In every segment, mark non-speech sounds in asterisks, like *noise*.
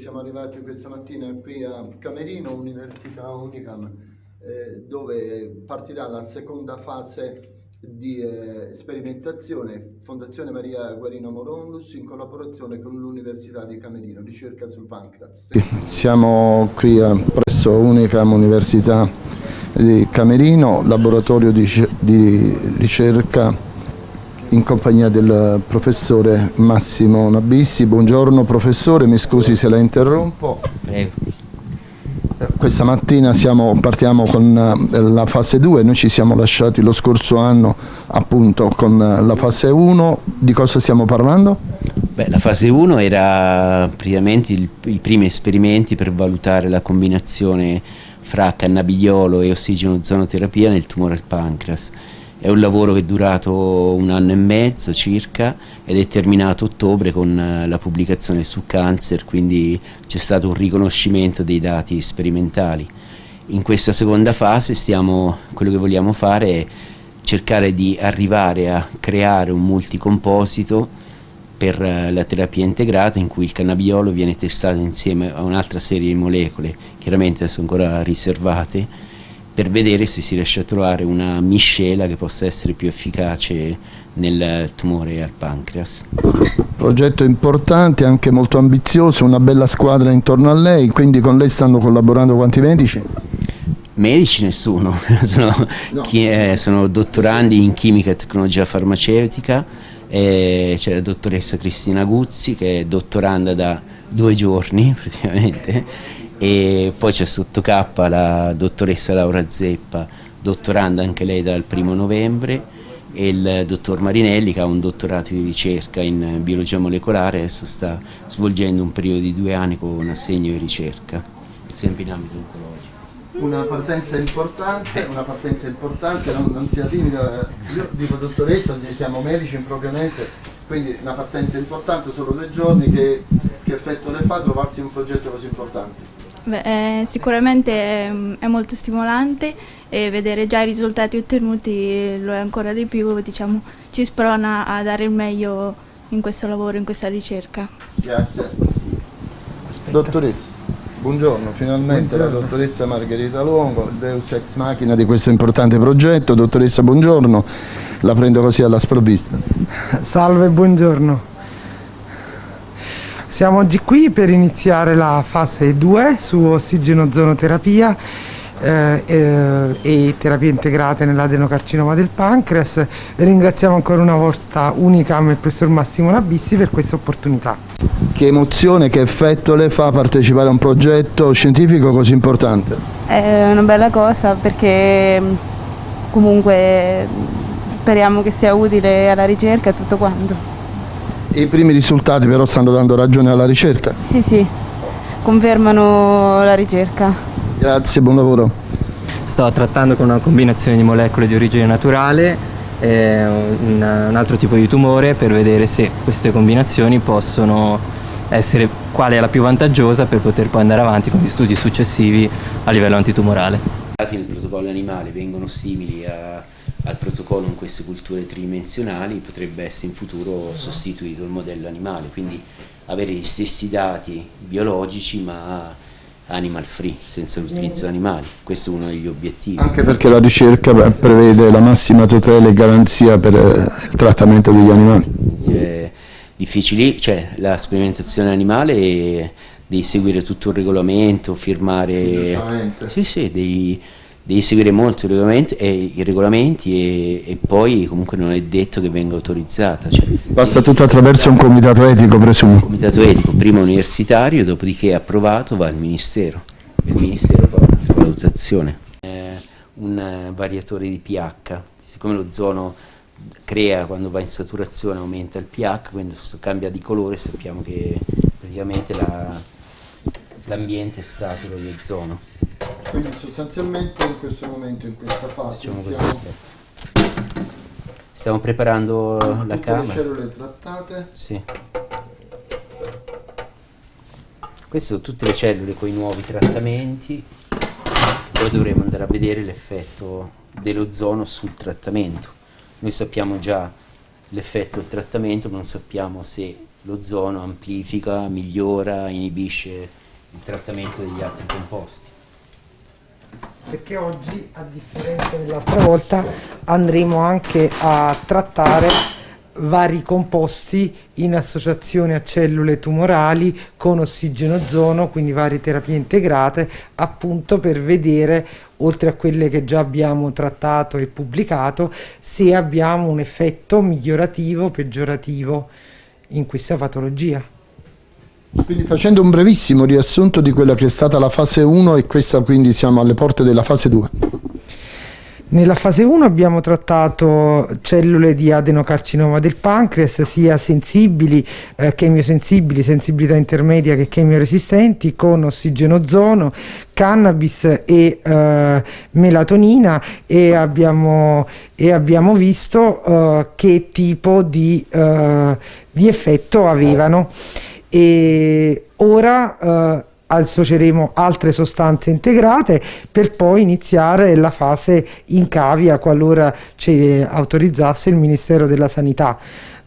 Siamo arrivati questa mattina qui a Camerino, Università Unicam, eh, dove partirà la seconda fase di eh, sperimentazione Fondazione Maria Guarino Morondus in collaborazione con l'Università di Camerino, ricerca sul pancreas. Siamo qui a, presso Unicam Università di Camerino, laboratorio di, di ricerca in compagnia del professore Massimo Nabissi. Buongiorno professore, mi scusi se la interrompo. Prego. Questa mattina siamo, partiamo con eh, la fase 2, noi ci siamo lasciati lo scorso anno appunto con la fase 1, di cosa stiamo parlando? Beh, la fase 1 era praticamente il, i primi esperimenti per valutare la combinazione fra cannabidiolo e ossigeno-ozonoterapia nel tumore al pancreas è un lavoro che è durato un anno e mezzo circa ed è terminato a ottobre con eh, la pubblicazione su Cancer, quindi c'è stato un riconoscimento dei dati sperimentali. In questa seconda fase stiamo, quello che vogliamo fare è cercare di arrivare a creare un multicomposito per eh, la terapia integrata in cui il cannabiolo viene testato insieme a un'altra serie di molecole, chiaramente sono ancora riservate, per vedere se si riesce a trovare una miscela che possa essere più efficace nel tumore al pancreas. Progetto importante, anche molto ambizioso, una bella squadra intorno a lei, quindi con lei stanno collaborando quanti medici? Medici nessuno, *laughs* sono, no. chi, eh, sono, dottorandi in chimica e tecnologia farmaceutica, eh, c'è la dottoressa Cristina Guzzi che è dottoranda da due giorni *laughs* praticamente e poi c'è sotto K la dottoressa Laura Zeppa, dottoranda anche lei dal primo novembre e il dottor Marinelli che ha un dottorato di ricerca in biologia molecolare adesso sta svolgendo un periodo di due anni con un assegno di ricerca. Sempre in ambito oncologico. Una partenza importante, una partenza importante, non, non sia timida, io dico dottoressa, chiamo medici impropriamente, quindi una partenza importante, solo due giorni, che, che effetto le fa trovarsi in un progetto così importante? Beh, eh, sicuramente è, è, molto stimolante e vedere già i risultati ottenuti lo è ancora di più, diciamo, ci sprona a dare il meglio in questo lavoro, in questa ricerca. Grazie. Aspetta. Dottoressa, buongiorno, finalmente buongiorno. la dottoressa Margherita Luongo, Deus Ex Machina di questo importante progetto. Dottoressa, buongiorno, la prendo così alla sprovvista. Salve, buongiorno. Siamo oggi qui per iniziare la fase 2 su ossigeno-zonoterapia eh, eh, e terapie integrate nell'adenocarcinoma del pancreas. Ringraziamo ancora una volta Unicam e il professor Massimo Nabissi per questa opportunità. Che emozione, che effetto le fa partecipare a un progetto scientifico così importante? È una bella cosa perché comunque speriamo che sia utile alla ricerca e tutto quanto. I primi risultati però stanno dando ragione alla ricerca? Sì, sì, confermano la ricerca. Grazie, buon lavoro. Sto trattando con una combinazione di molecole di origine naturale e un, un altro tipo di tumore per vedere se queste combinazioni possono essere quale è la più vantaggiosa per poter poi andare avanti con gli studi successivi a livello antitumorale. I dati nel protocollo animale vengono simili a al protocollo in queste culture tridimensionali potrebbe essere in futuro sostituito il modello animale, quindi avere gli stessi dati biologici ma animal free, senza l'utilizzo animali, questo è uno degli obiettivi. Anche perché la ricerca prevede la massima tutela e garanzia per eh, il trattamento degli animali. È difficile, cioè la sperimentazione animale è, devi seguire tutto il regolamento, firmare sì, sì, dei, devi seguire molto i regolamenti, e, i regolamenti e, e, poi comunque non è detto che venga autorizzata. Cioè, Basta tutto attraverso un comitato etico, presumo. Un comitato etico, prima universitario, dopodiché approvato va al Ministero. Il Ministero fa una valutazione. Eh, un variatore di pH, siccome lo zono crea quando va in saturazione aumenta il pH, quando cambia di colore sappiamo che praticamente l'ambiente è saturo di ozono. Quindi sostanzialmente in questo momento, in questa fase, diciamo stiamo, stiamo preparando la camera. le cellule trattate. Sì. Queste sono tutte le cellule con i nuovi trattamenti. Poi dovremo andare a vedere l'effetto dell'ozono sul trattamento. Noi sappiamo già l'effetto del trattamento, ma non sappiamo se l'ozono amplifica, migliora, inibisce il trattamento degli altri composti. Perché oggi, a differenza dell'altra volta, andremo anche a trattare vari composti in associazione a cellule tumorali con ossigenozono, quindi varie terapie integrate, appunto per vedere, oltre a quelle che già abbiamo trattato e pubblicato, se abbiamo un effetto migliorativo o peggiorativo in questa patologia. Quindi facendo un brevissimo riassunto di quella che è stata la fase 1 e questa quindi siamo alle porte della fase 2. Nella fase 1 abbiamo trattato cellule di adenocarcinoma del pancreas, sia sensibili, eh, chemiosensibili, sensibilità intermedia che chemioresistenti, con ossigenozono, cannabis e eh, melatonina e abbiamo, e abbiamo visto eh, che tipo di, eh, di effetto avevano. E ora eh, associeremo altre sostanze integrate per poi iniziare la fase in cavia qualora ci autorizzasse il Ministero della Sanità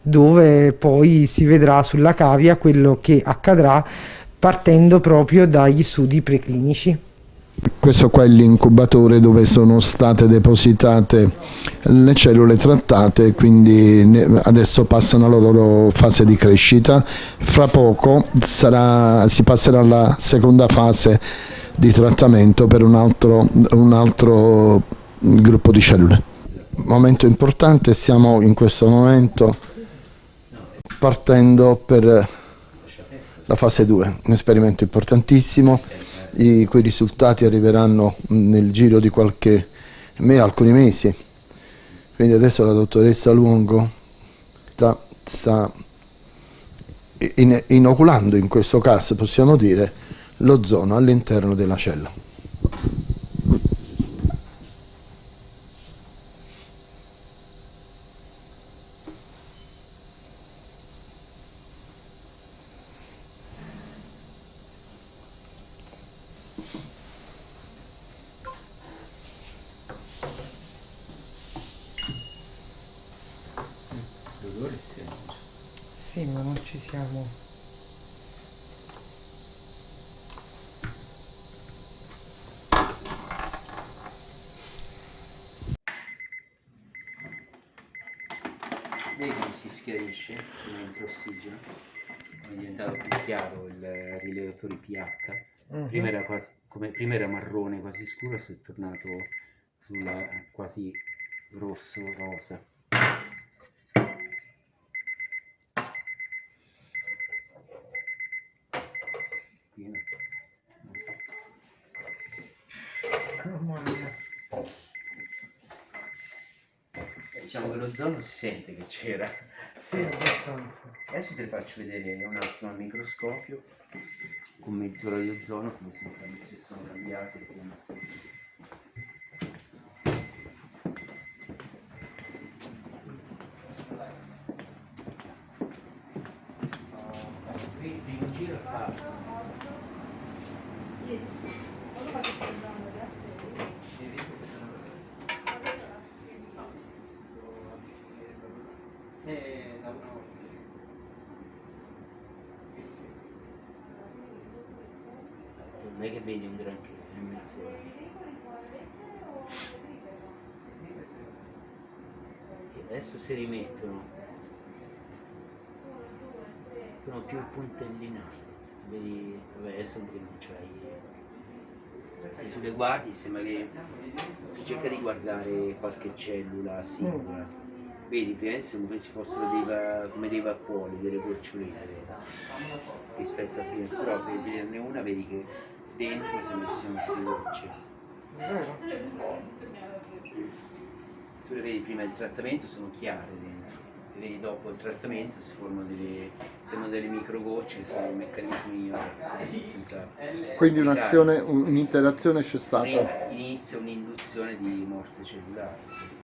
dove poi si vedrà sulla cavia quello che accadrà partendo proprio dagli studi preclinici. Questo qua è l'incubatore dove sono state depositate le cellule trattate, quindi adesso passano alla loro fase di crescita. Fra poco sarà, si passerà alla seconda fase di trattamento per un altro, un altro gruppo di cellule. Momento importante, stiamo in questo momento partendo per la fase 2, un esperimento importantissimo i cui risultati arriveranno nel giro di qualche me, alcuni mesi. Quindi adesso la dottoressa Lungo sta, sta in, inoculando in questo caso, possiamo dire, l'ozono all'interno della cella. Semplice. Sì, ma non ci siamo... Vedi come si schiarisce come entra ossigeno? È diventato più chiaro il rilevatore pH. Mhm. Prima, era quasi, come, prima era marrone quasi scuro, adesso è tornato sulla quasi rosso rosa. Mamma mia. Eh, Diciamo che l'ozono si sente che c'era. Sì, abbastanza. Adesso te le faccio vedere un attimo al microscopio con mezz'ora di ozono come sono, cambi- se sono cambiate. come- Qui il primo giro è fatto. Eh, da una Non è che vedi un granché in mezz'ora. E adesso si rimettono. Sono più puntellinate. Vedi. Vabbè adesso perché non c'hai. Se tu le guardi sembra che. Cerca di guardare qualche cellula singola. Vedi, prima sembra come ci fossero dei, va- come dei vapuoli, delle gocciolette rispetto a prima, però per vederne una vedi che dentro ci siano più gocce. Vero? Tu le vedi prima del trattamento sono chiare dentro, le vedi dopo il trattamento si formano delle, sembrano delle microgocce, sono meccanismi vabbè, senza Quindi complicare. un'azione, un'interazione c'è stata. Inizia un'induzione di morte cellulare.